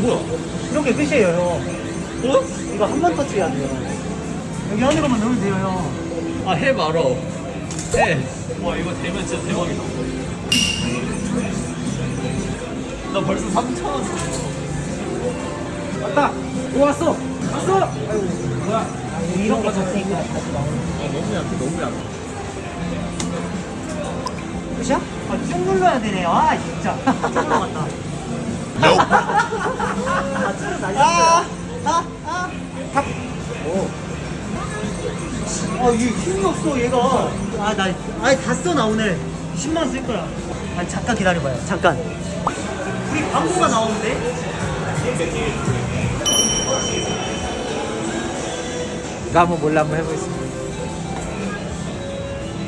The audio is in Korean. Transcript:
뭐야? 이렇게 끝이에요 형 어? 이거 한 번 터치해야 돼요 여기 안으로만 넣으면 돼요 형 아, 해 말어. 해. 와, 이거 되면 진짜 대박이다. 나 벌써 3,000원 썼어. 왔다 오 왔어 왔어 아이고 뭐야 아, 이런 게 좋으니까 다시 나오는 아, 너무 약해, 너무 약해. 끝이야? 아 쭉 눌러야 되네요 아 진짜 쭉 눌러갔다 탑. 오. 아, 얘 힘이 없어, 얘가. 아, 나, 아예 다 써, 나 오늘. 10만 쓸 거야. 아니, 잠깐 기다려봐요. 잠깐. 우리 광고가 나오는데? 이거 한번 몰래 한번 해보겠습니다.